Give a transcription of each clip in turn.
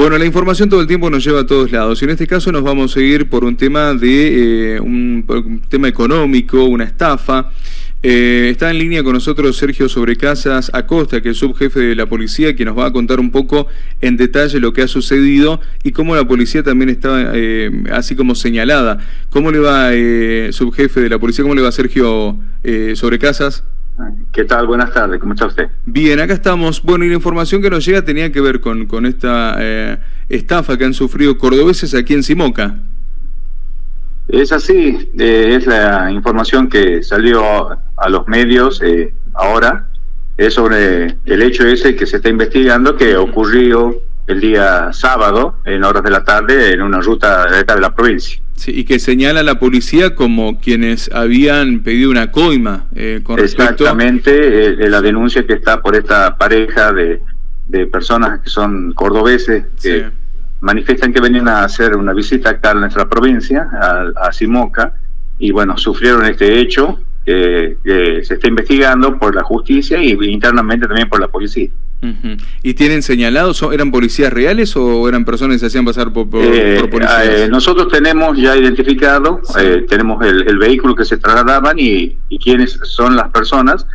Bueno, la información todo el tiempo nos lleva a todos lados y en este caso nos vamos a ir por un tema de eh, un, tema económico, una estafa. Eh, está en línea con nosotros Sergio Sobrecasas Acosta, que es subjefe de la policía, que nos va a contar un poco en detalle lo que ha sucedido y cómo la policía también está eh, así como señalada. ¿Cómo le va, subjefe de la policía, cómo le va Sergio Sobrecasas? ¿Qué tal? Buenas tardes, ¿cómo está usted? Bien, acá estamos. Bueno, y la información que nos llega tenía que ver con, con esta eh, estafa que han sufrido cordobeses aquí en Simoca. Es así, eh, es la información que salió a los medios eh, ahora, es sobre el hecho ese que se está investigando que ocurrió el día sábado, en horas de la tarde, en una ruta de la provincia. Sí, y que señala a la policía como quienes habían pedido una coima eh, con Exactamente, eh, la denuncia que está por esta pareja de, de personas que son cordobeses, que manifiestan que venían a hacer una visita acá a nuestra provincia, a, a Simoca, y bueno, sufrieron este hecho que, se está investigando por la justicia y internamente también por la policía. ¿Y tienen señalados, eran policías reales o eran personas que se hacían pasar por, eh, policías? Eh, nosotros tenemos ya identificado, eh, tenemos el, vehículo que se trasladaban y, y quiénes son las personas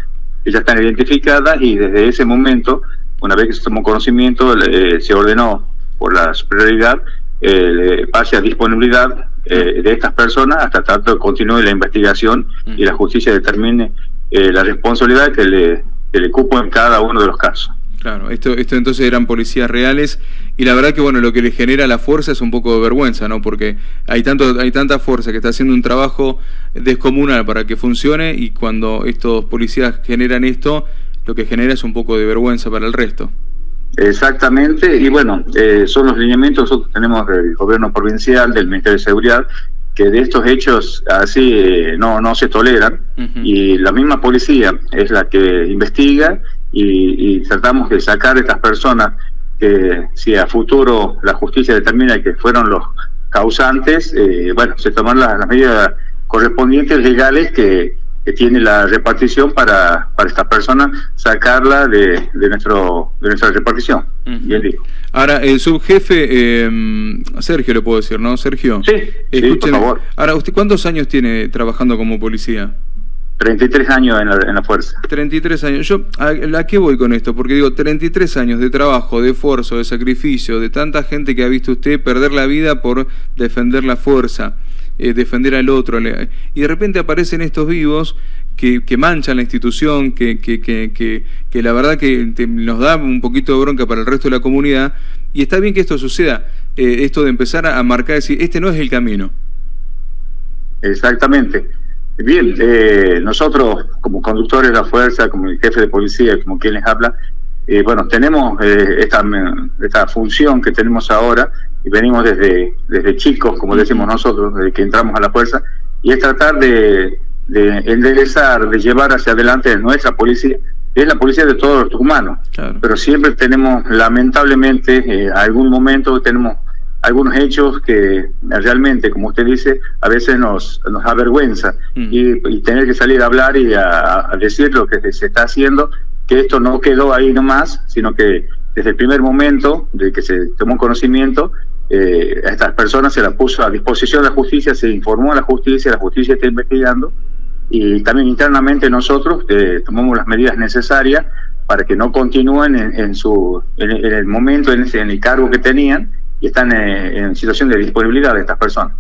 que ya están identificadas y desde ese momento, una vez que se tomó conocimiento, se ordenó por la superioridad eh, pase a disponibilidad eh, de estas personas hasta tanto continúe la investigación y la justicia determine eh, la responsabilidad que le, que le cupo en cada uno de los casos. Claro, esto, esto entonces eran policías reales y la verdad que bueno, lo que le genera la fuerza es un poco de vergüenza, ¿no? Porque hay tanto, hay tanta fuerza que está haciendo un trabajo descomunal para que funcione y cuando estos policías generan esto, lo que genera es un poco de vergüenza para el resto. Exactamente, y bueno, eh, son los lineamientos que nosotros tenemos del gobierno provincial, del Ministerio de Seguridad, que de estos hechos así eh, no, no se toleran, y la misma policía es la que investiga y, tratamos de sacar a estas personas que si a futuro la justicia determina que fueron los causantes, eh, bueno, se toman las medidas correspondientes legales que que tiene la repartición para, para esta persona sacarla de, de, nuestro, de nuestra repartición. Ahora, el subjefe, eh, Sergio le puedo decir, ¿no, Sergio? Sí, por favor. Ahora, ¿usted cuántos años tiene trabajando como policía? 33 años en la, en la fuerza. 33 años. Yo, ¿a, ¿a, qué voy con esto? Porque digo, 33 años de trabajo, de esfuerzo, de sacrificio, de tanta gente que ha visto usted perder la vida por defender la fuerza. Eh, defender al otro. Y de repente aparecen estos vivos que, manchan la institución, que, que, que, que la verdad que nos da un poquito de bronca para el resto de la comunidad. Y está bien que esto suceda, eh, esto de empezar a, marcar, decir, este no es el camino. Exactamente. Bien, eh, nosotros como conductores de la fuerza, como el jefe de policía, como quien les habla, bueno, tenemos esta, esta función que tenemos ahora y venimos desde, desde chicos, como decimos nosotros, desde que entramos a la fuerza, y es tratar de, de enderezar, de llevar hacia adelante nuestra policía, es la policía de todos los tucumanos, pero siempre tenemos, lamentablemente, eh, algún momento tenemos algunos hechos que realmente, como usted dice, a veces nos, nos avergüenza. Mm. y, tener que salir a hablar y a, a, decir lo que se está haciendo, que esto no quedó ahí nomás, sino que desde el primer momento de que se tomó conocimiento, eh, a estas personas se las puso a disposición de la justicia, se informó a la justicia, la justicia está investigando y también internamente nosotros eh, tomamos las medidas necesarias para que no continúen en, su en, el momento, en, ese, en el cargo que tenían y están eh, en situación de disponibilidad de estas personas.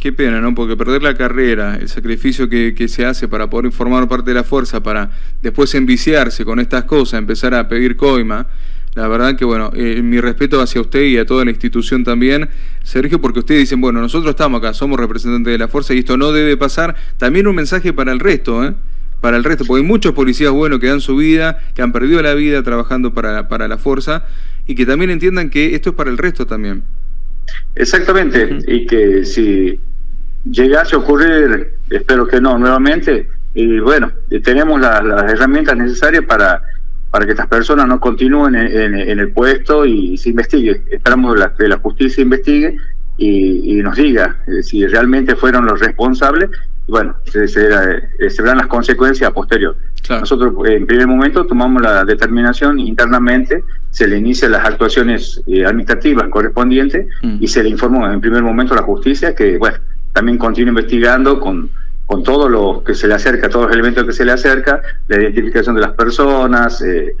Qué pena, ¿no? Porque perder la carrera, el sacrificio que, que, se hace para poder formar parte de la fuerza, para después enviciarse con estas cosas, empezar a pedir coima, la verdad que, bueno, eh, mi respeto hacia usted y a toda la institución también, Sergio, porque ustedes dicen, bueno, nosotros estamos acá, somos representantes de la fuerza y esto no debe pasar. También un mensaje para el resto, ¿eh? Para el resto, porque hay muchos policías buenos que dan su vida, que han perdido la vida trabajando para, para la fuerza y que también entiendan que esto es para el resto también. Exactamente, y que si llegase a ocurrir, espero que no, nuevamente, y bueno, tenemos las herramientas necesarias para para que estas personas no continúen en, el puesto y se investigue. Esperamos que la justicia investigue y, nos diga eh, si realmente fueron los responsables. bueno, se, se, verán las consecuencias a posterior. Nosotros en primer momento tomamos la determinación internamente, se le inician las actuaciones administrativas correspondientes mm. y se le informó en primer momento a la justicia que, bueno, también continúa investigando con con todo lo que se le acerca, todos los elementos que se le acerca, la identificación de las personas, eh,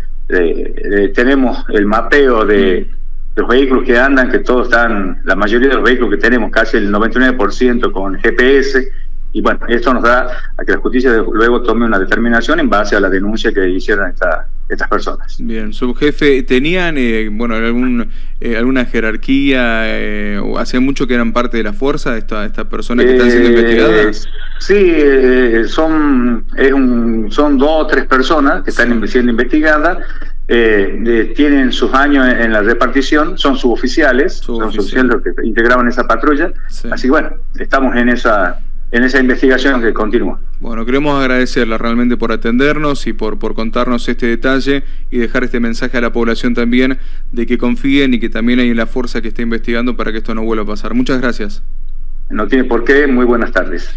tenemos el mapeo de los vehículos que andan, que todos están, la mayoría de los vehículos que tenemos, casi el 99% con GPS, y bueno, esto nos da a que la justicia luego tome una determinación en base a la denuncia que hicieron estas personas. Bien, subjefe, ¿tenían eh, bueno algún, eh, alguna jerarquía eh, o hace mucho que eran parte de la fuerza estas esta personas que están siendo investigadas? Sí, son, es un, son dos o tres personas que están siendo investigadas. tienen sus años en, la repartición, son suboficiales, son suboficiales que integraban esa patrulla. Así que bueno, estamos en esa en esa investigación que continúa. Bueno, queremos agradecerla realmente por atendernos y por, por contarnos este detalle y dejar este mensaje a la población también de que confíen y que también hay la fuerza que está investigando para que esto no vuelva a pasar. Muchas gracias. No tiene por qué. Muy buenas tardes.